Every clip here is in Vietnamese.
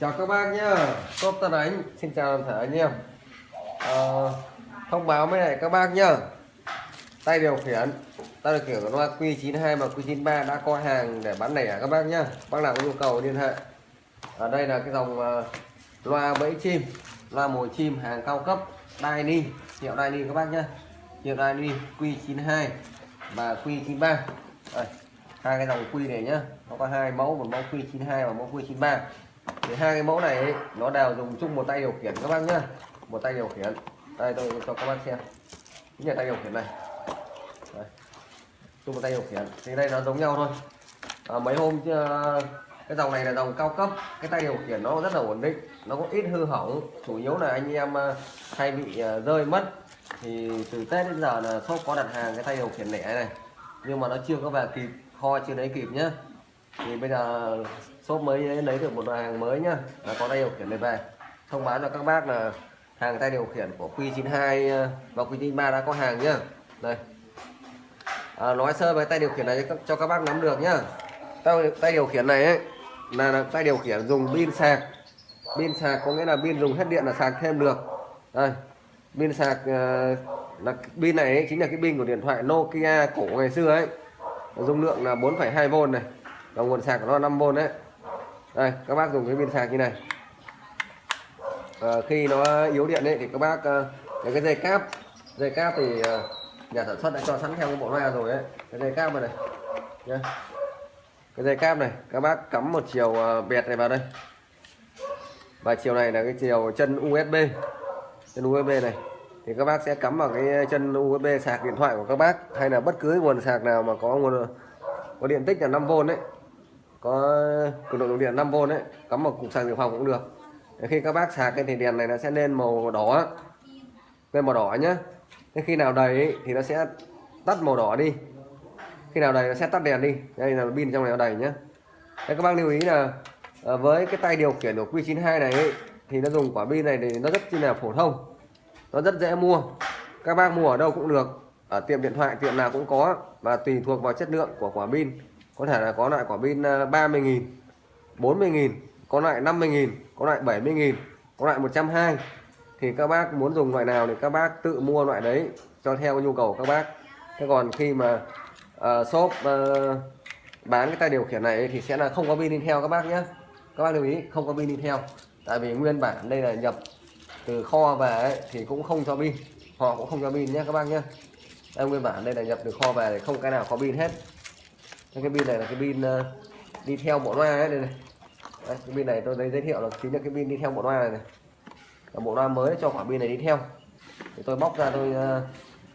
chào các bác nhá. Shop Tân Ánh xin chào toàn thể anh em. À, thông báo với lại các bác nhá. Tay điều khiển. Tay điều khiển loa Q92 và Q93 đã có hàng để bán lẻ các bác nhá. Bác nào có nhu cầu liên hệ. Ở đây là cái dòng ờ, loa bẫy chim loa mồi chim hàng cao cấp Daini hiệu Daini các bác nhá. Hiệu Daini Q92 và Q93. Đây, hai cái dòng Q này nhá. Nó có hai mẫu một mẫu Q92 và mẫu Q93 thì hai cái mẫu này ấy, nó đều dùng chung một tay điều khiển các bác nhá. Một tay điều khiển. Đây tôi cho các bác xem. Chính là tay điều khiển này. Đây. chung một tay điều khiển. Thì đây nó giống nhau thôi. À, mấy hôm ờ, cái dòng này là dòng cao cấp. Cái tay điều khiển nó rất là ổn định. Nó có ít hư hỏng. Chủ yếu là anh em ờ, hay bị ờ, rơi mất. Thì từ tết đến giờ là shop có đặt hàng cái tay điều khiển lẻ này. Nhưng mà nó chưa có về kịp kho chưa lấy kịp nhá. Thì bây giờ shop mới lấy được một loại hàng mới nhá. Là có tay điều khiển này về. Thông báo cho các bác là hàng tay điều khiển của Q92 ờ, và Q93 đã có hàng nhá. Đây. À, nói sơ về tay điều khiển này cho các- bác nắm được nhá. Tay, tay điều khiển này ấy là, là tay điều khiển dùng pin sạc. Pin sạc có nghĩa là pin dùng hết điện là sạc thêm được. Đây. Pin sạc ờ, là pin này ấy, chính là cái pin của điện thoại Nokia cổ ngày xưa ấy. Dung lượng là 4,2V này và nguồn sạc của nó là 5V đấy đây các bác dùng cái pin sạc như này. À, khi nó yếu điện ấy thì các bác ờ, lấy cái dây cáp dây cáp thì ờ, nhà sản xuất đã cho sẵn theo cái bộ loa rồi ấy. Cái dây cáp này, này nhá. Cái dây cáp này các bác cắm một chiều bẹt này vào đây. Và chiều này là cái chiều chân USB chân USB này. Thì các bác sẽ cắm vào cái chân USB sạc điện thoại của các bác hay là bất cứ nguồn sạc nào mà có nguồn có điện tích là 5V đấy có cường độ dòng điện 5V đấy cắm vào cục sạc dự phòng cũng được. Để khi các bác sạc cái thì đèn này nó sẽ lên màu đỏ. Lên màu đỏ nhá. Thế khi nào đầy thì nó sẽ tắt màu đỏ đi. Khi nào đầy nó sẽ tắt đèn đi. Đây là pin trong này nó đầy nhá. Thế các bác lưu ý là ờ, với cái tay điều khiển của Q92 này ấy, thì nó dùng quả pin này thì nó rất chi là phổ thông. Nó rất dễ mua. Các bác mua ở đâu cũng được. Ở tiệm điện thoại tiệm nào cũng có và tùy thuộc vào chất lượng của quả pin có thể là có loại quả pin ờ, 30.000 40.000 có loại 50.000 có loại 70.000 có loại 120 thì các bác muốn dùng loại nào thì các bác tự mua loại đấy cho theo nhu cầu các bác. Thế còn khi mà uh, shop uh, bán cái tay điều khiển này thì sẽ là không có pin đi theo các bác nhé các bác lưu ý không có pin đi theo. Tại vì nguyên bản đây là nhập từ kho về ấy, thì cũng không cho pin. Họ cũng không cho pin nhé các bác nhé đây nguyên bản đây là nhập từ kho về thì không cái nào có pin hết cái pin này là cái pin ờ, đi theo bộ loa ấy đây này. Đấy, cái pin này tôi thấy giới thiệu là chính là cái pin đi theo bộ loa này, này. Là bộ loa mới cho quả pin này đi theo. Thì tôi bóc ra tôi ờ,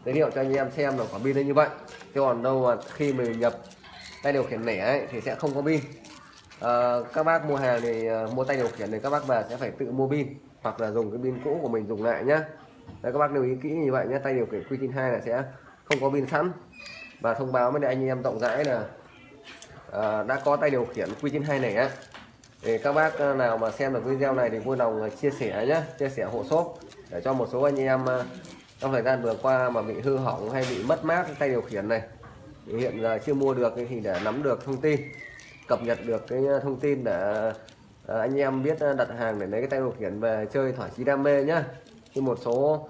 giới thiệu cho anh em xem là quả pin như vậy. Chứ còn đâu mà khi mình nhập tay điều khiển lẻ ấy, thì sẽ không có pin. Ờ, các bác mua hàng thì uh, mua tay điều khiển thì các bác về sẽ phải tự mua pin hoặc là dùng cái pin cũ của mình dùng lại nhá. Đấy, các bác lưu ý kỹ như vậy nhé tay điều khiển Q92 là sẽ không có pin sẵn. Và thông báo với anh em rộng rãi là Ờ, đã có tay điều khiển Q92 này á thì các bác ờ, nào mà xem được video này thì vui lòng ờ, chia sẻ nhé chia sẻ hộ shop để cho một số anh em trong thời gian vừa qua mà bị hư hỏng hay bị mất mát cái tay điều khiển này. Thì hiện giờ chưa mua được thì để nắm được thông tin, cập nhật được cái thông tin để anh em biết đặt hàng để lấy cái tay điều khiển về chơi thỏa chí đam mê nhá. Khi một số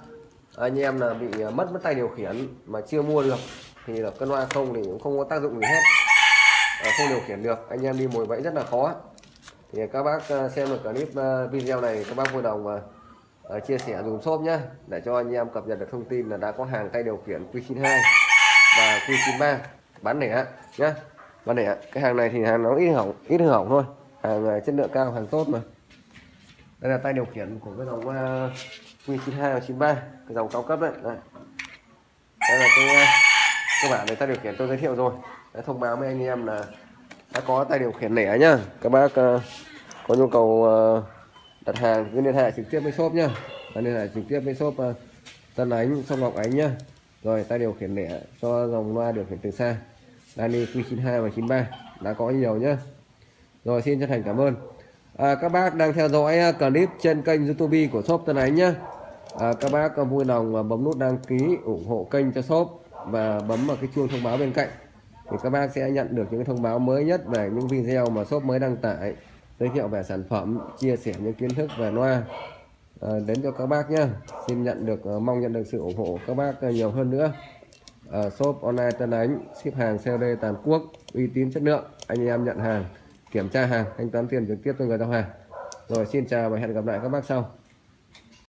anh em là bị mất mất tay điều khiển mà chưa mua được thì là cân loa không thì cũng không có tác dụng gì hết. Ờ, không điều khiển được. Anh em đi mồi bẫy rất là khó. Thì các bác ờ, xem được clip ờ, video này các bác vui lòng chia sẻ dùm shop nhé để cho anh em cập nhật được thông tin là đã có hàng tay điều khiển Q92 và Q93 bán lẻ nhé bán lẻ. Cái hàng này thì hàng nó ít hỏng ít hư hỏng thôi. Hàng chất lượng cao hàng tốt mà. Đây là tay điều khiển của cái dòng Q92 và 93 cái dòng cao cấp đấy. Đây, đây là cái cơ bản này tay điều khiển tôi giới thiệu rồi. Để thông báo với anh em là đã có tay điều khiển lẻ nhá. Các bác uh, có nhu cầu uh, đặt hàng cứ liên hệ trực tiếp với shop nhá. Liên hệ trực tiếp với shop uh, Tân Ánh Sông Ngọc Ánh nhá. Rồi tay điều khiển lẻ cho dòng loa điều khiển từ xa. Dani Q92 và 93 đã có nhiều nhá. Rồi xin chân thành cảm ơn. À, các bác đang theo dõi clip trên kênh YouTube của shop Tân Ánh nhá. À, các bác vui lòng bấm nút đăng ký ủng hộ kênh cho shop và bấm vào cái chuông thông báo bên cạnh thì các bác sẽ nhận được những thông báo mới nhất về những video mà shop mới đăng tải giới thiệu về sản phẩm chia sẻ những kiến thức về loa. À, đến cho các bác nhé xin nhận được ờ, mong nhận được sự ủng hộ các bác ờ, nhiều hơn nữa. Shop online Tân Ánh ship hàng COD toàn quốc uy tín chất lượng. Anh em nhận hàng kiểm tra hàng thanh toán tiền trực tiếp cho người giao hàng. Rồi xin chào và hẹn gặp lại các bác sau.